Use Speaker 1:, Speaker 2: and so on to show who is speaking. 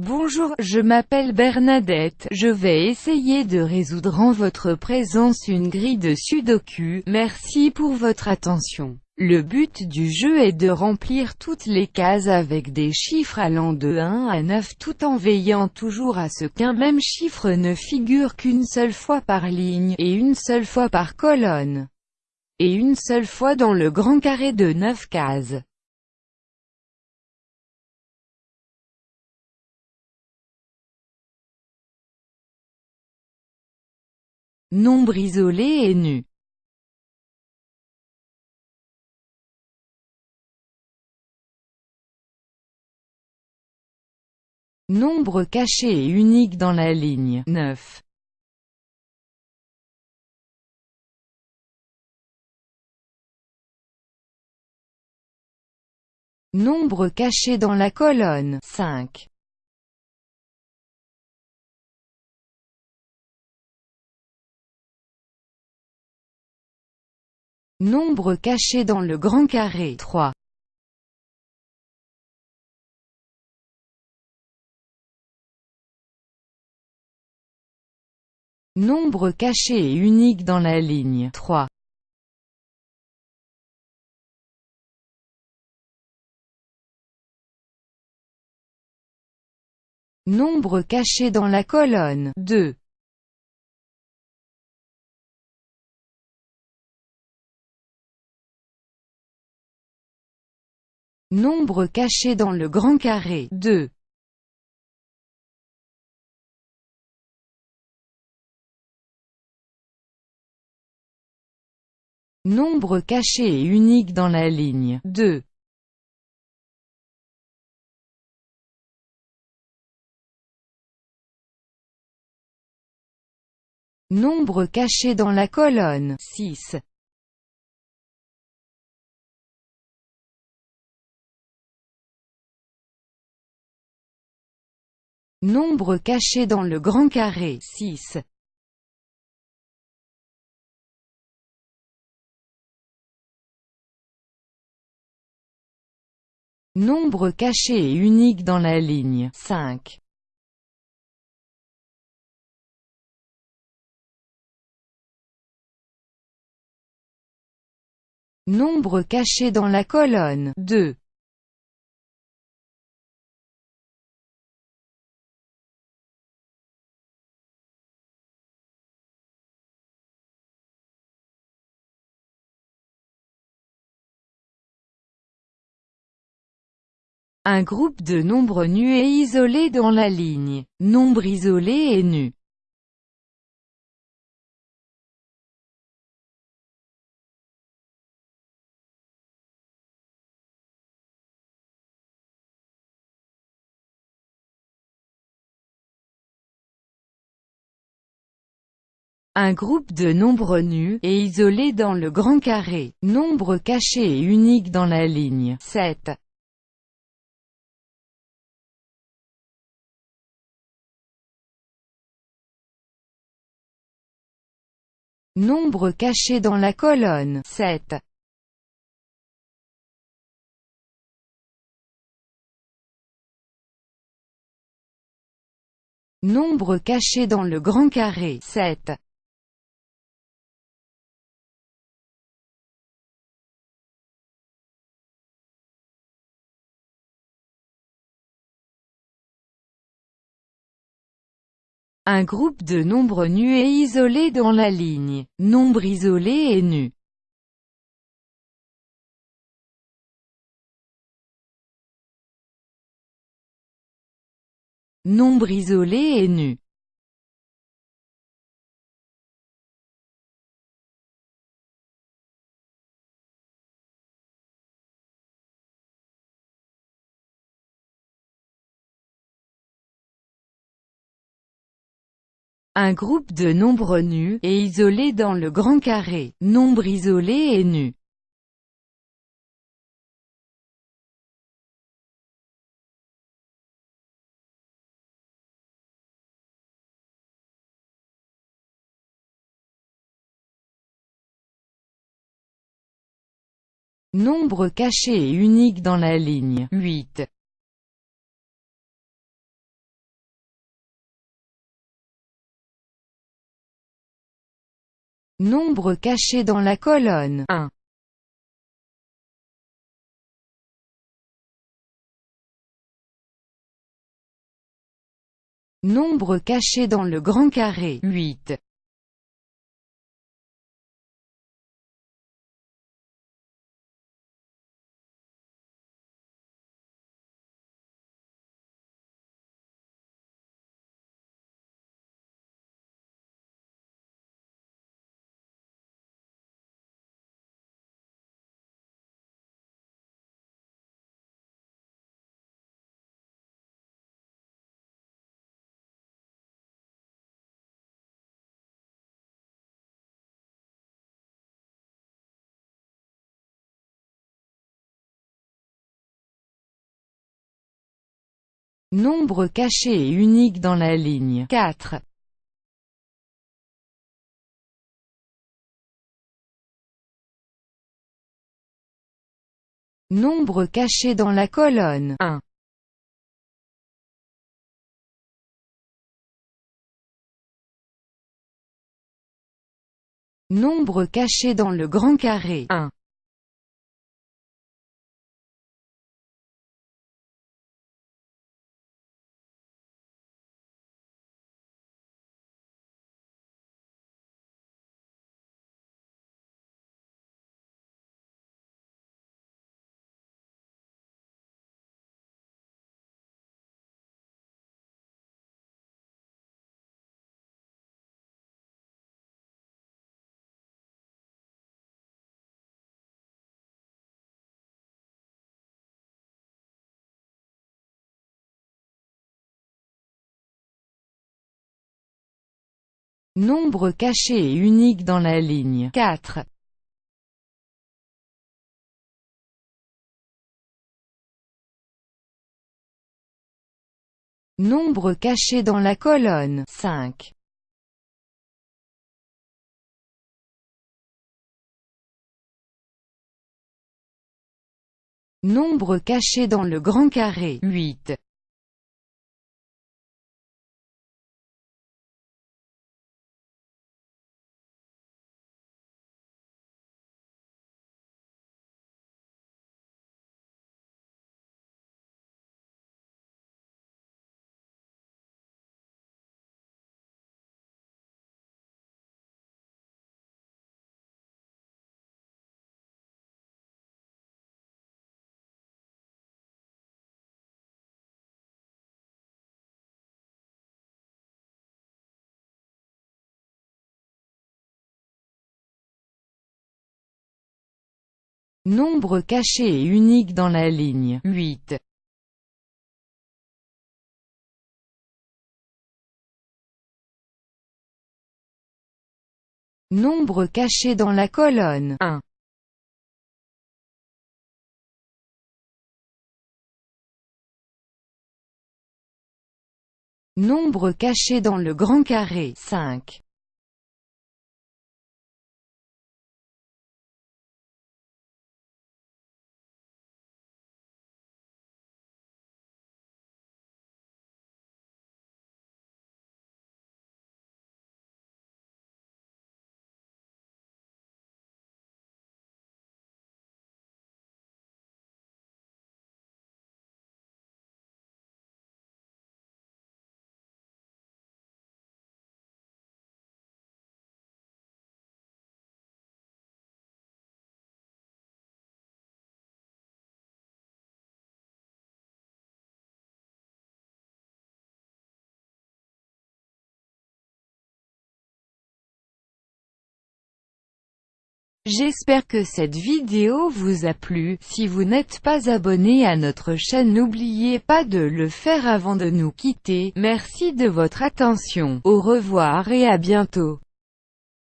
Speaker 1: Bonjour, je m'appelle Bernadette, je vais essayer de résoudre en votre présence une grille de sudoku, merci pour votre attention. Le but du jeu est de remplir toutes les cases avec des chiffres allant de 1 à 9 tout en veillant toujours à ce qu'un même chiffre ne figure qu'une seule fois par ligne, et une seule fois par colonne, et une seule fois dans le grand carré de 9 cases. Nombre isolé et nu. Nombre caché et unique dans la ligne 9. Nombre caché dans la colonne 5. Nombre caché dans le grand carré 3. Nombre caché et unique dans la ligne 3. Nombre caché dans la colonne 2. Nombre caché dans le grand carré 2. Nombre caché et unique dans la ligne 2. Nombre caché dans la colonne 6. Nombre caché dans le grand carré 6. Nombre caché et unique dans la ligne 5. Nombre caché dans la colonne 2. Un groupe de nombres nus et isolés dans la ligne. Nombre isolé et nu. Un groupe de nombres nus, et isolés dans le grand carré. Nombre caché et unique dans la ligne 7. Nombre caché dans la colonne 7. Nombre caché dans le grand carré 7. Un groupe de nombres nus et isolés dans la ligne. Nombre isolé et nu. Nombre isolé et nu. Un groupe de nombres nus, et isolés dans le grand carré. Nombre isolé et nu. Nombre caché et unique dans la ligne 8. Nombre caché dans la colonne 1. Nombre caché dans le grand carré 8. Nombre caché et unique dans la ligne 4. Nombre caché dans la colonne 1. Nombre caché dans le grand carré 1. Nombre caché et unique dans la ligne 4. Nombre caché dans la colonne 5. Nombre caché dans le grand carré 8. Nombre caché et unique dans la ligne 8. Nombre caché dans la colonne 1. Nombre caché dans le grand carré 5. J'espère que cette vidéo vous a plu, si vous n'êtes pas abonné à notre chaîne n'oubliez pas de le faire avant de nous quitter, merci de votre attention, au revoir et à bientôt.